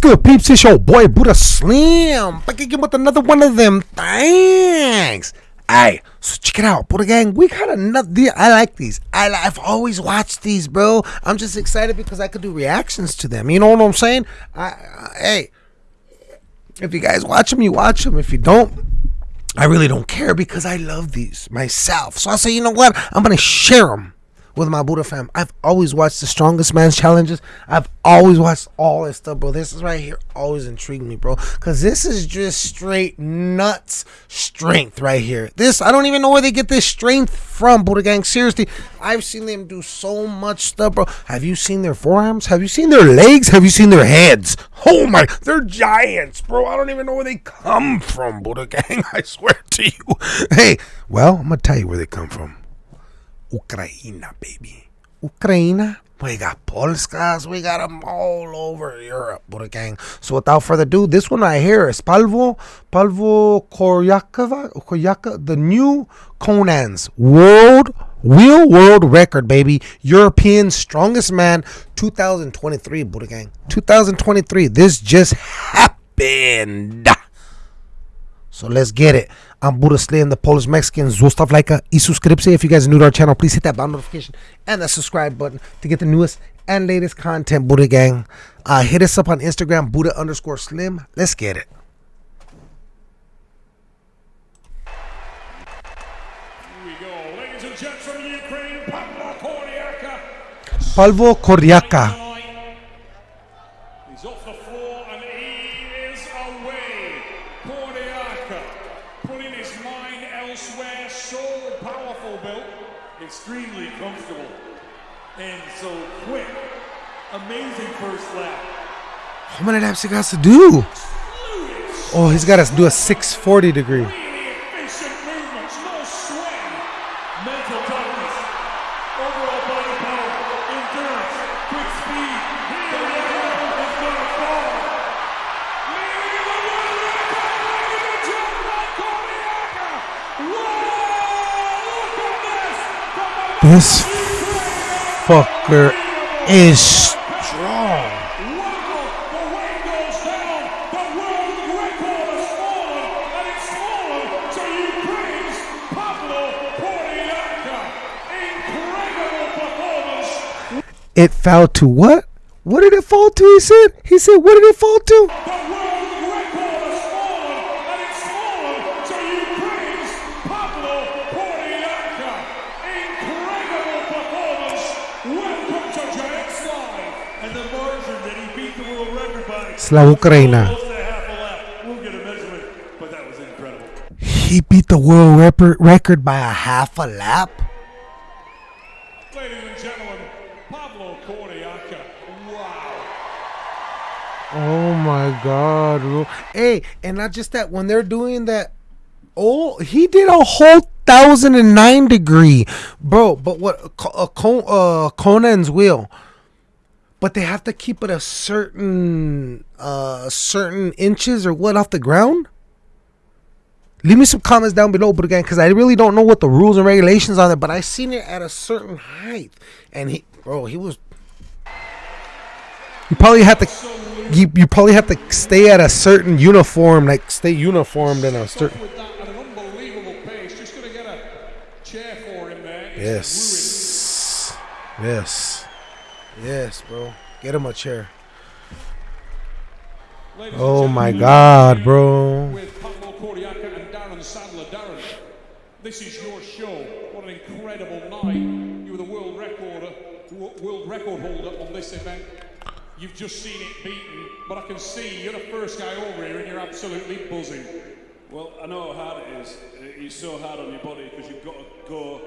Good, peeps? It's your boy Buddha Slim back again with another one of them things. Hey, so check it out, Buddha Gang. We got another. I like these. I, I've always watched these, bro. I'm just excited because I could do reactions to them. You know what I'm saying? I, I hey, if you guys watch them, you watch them. If you don't, I really don't care because I love these myself. So I say, you know what? I'm gonna share them with my Buddha fam. I've always watched the strongest man's challenges. I've always watched all this stuff, bro. This is right here always intrigued me, bro. Cause this is just straight nuts strength right here. This I don't even know where they get this strength from, Buddha gang. Seriously, I've seen them do so much stuff, bro. Have you seen their forearms? Have you seen their legs? Have you seen their heads? Oh my, they're giants, bro. I don't even know where they come from, Buddha gang. I swear to you. Hey, well, I'm gonna tell you where they come from. Ukraina, baby. Ukraine. We got Polskas. We got them all over Europe, gang. So without further ado, this one right here is Palvo, Palvo Koryakova, Koryaka, the new Conan's world wheel world record, baby. European strongest man, 2023, Buddha gang. 2023. This just happened. So let's get it. I'm Buddha Slim, the Polish Mexican. Zostav like y suscription. If you guys are new to our channel, please hit that bell notification and the subscribe button to get the newest and latest content, Buddha Gang. Uh, hit us up on Instagram, Buddha underscore Slim. Let's get it. Here we go. Ladies and gents from Ukraine, Pavlo Kordiaka. He's off the floor and he is away. Kordiaka putting his mind elsewhere. So powerful, Bill. Extremely comfortable. And so quick. Amazing first lap. How many laps he got to do? Oh, he's got to do a 640 degree. Really efficient movements, no swing. Mental toughness. Overall body power. Endurance. Quick speed. Pavlo Kordiaka. Incredible performance. It fell to what? What did it fall to? He said. He said, what did it fall to? The world record has fallen, and it's fallen to Ukraine's Pavlo Kordiaka. Incredible performance. Welcome to Giants Live. And the margin that he beat the world record by. Slava Ukraina. Close to half a lap. We'll get a measurement, but that was incredible. He beat the world record record by a half a lap. Ladies and gentlemen, Pablo Kordiaka. Wow. Oh my god, bro. Hey, and not just that, when they're doing that, oh, he did a whole thousand and nine degree, bro. But what uh, uh, Conan's wheel, but they have to keep it a certain uh certain inches or what off the ground. Leave me some comments down below, but again, because I really don't know what the rules and regulations are there. But I seen it at a certain height, and he, bro, he was you probably have to you, you probably have to stay at a certain uniform, like stay uniformed in a certain With that at an unbelievable pace, just going to get a chair for him there. Yes. Yes. Yes, bro. Get him a chair. Ladies Oh my god, bro. With Pablo Kordiaka and Darren Sadler. Darren, this is your show. What an incredible night. You were the world record, world record holder on this event. You've just seen it beaten, but I can see you're the first guy over here and you're absolutely buzzing. Well, I know how hard it is. It's so hard on your body because you've got to go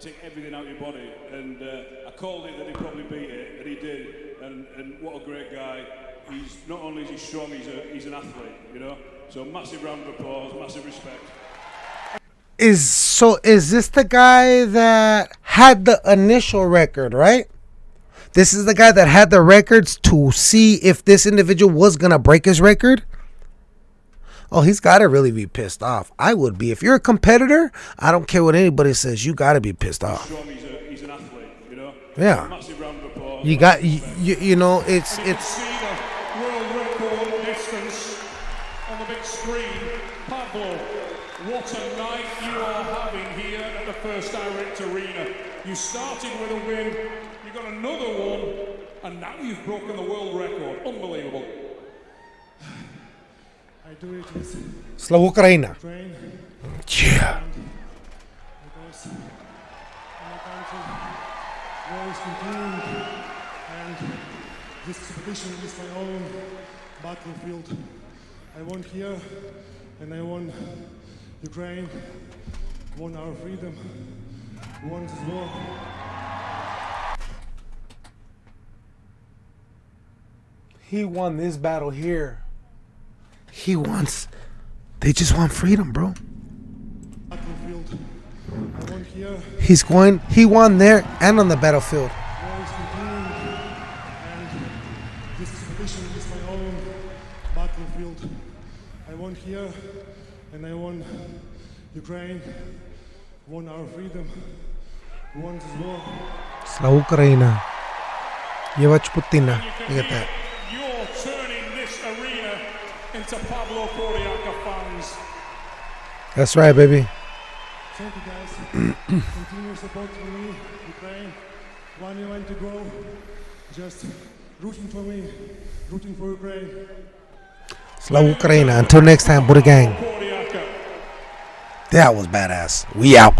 take everything out of your body. And uh, I called it that he'd probably beat it, and he did. And, and what a great guy. He's not only is he strong, he's, a, he's an athlete, you know. So massive round of applause, massive respect. Is so is this the guy that had the initial record, right? This is the guy that had the records to see if this individual was gonna break his record. Oh, he's got to really be pissed off. I would be. If you're a competitor, I don't care what anybody says. You got to be pissed off. You know? Yeah. You got you, you, you know it's it's. What a night you are having here at the First Direct Arena. You started with a win, you got another one, and now you've broken the world record. Unbelievable. Слава Україна! train Yeah. because my country war is continuing and this expedition is my own battlefield. I won here and I won Ukraine, won our freedom, won this war. He won this battle here. He wants. They just want freedom, bro. Battlefield. I won here, He's going. He won there and on the battlefield. war is continuing and this expedition is my own battlefield. I won here and I won Ukraine, won our freedom, won this war. Слава Україна! Євач Путіна. You can Look at hear that. and to Pablo Kodiaka fans. That's right, baby. Thank you, guys. Continue support for me, Ukraine. One year to go. Just rooting for me, rooting for Ukraine. Slow Ukraine. Until next time, Buddha Gang. That was badass. We out.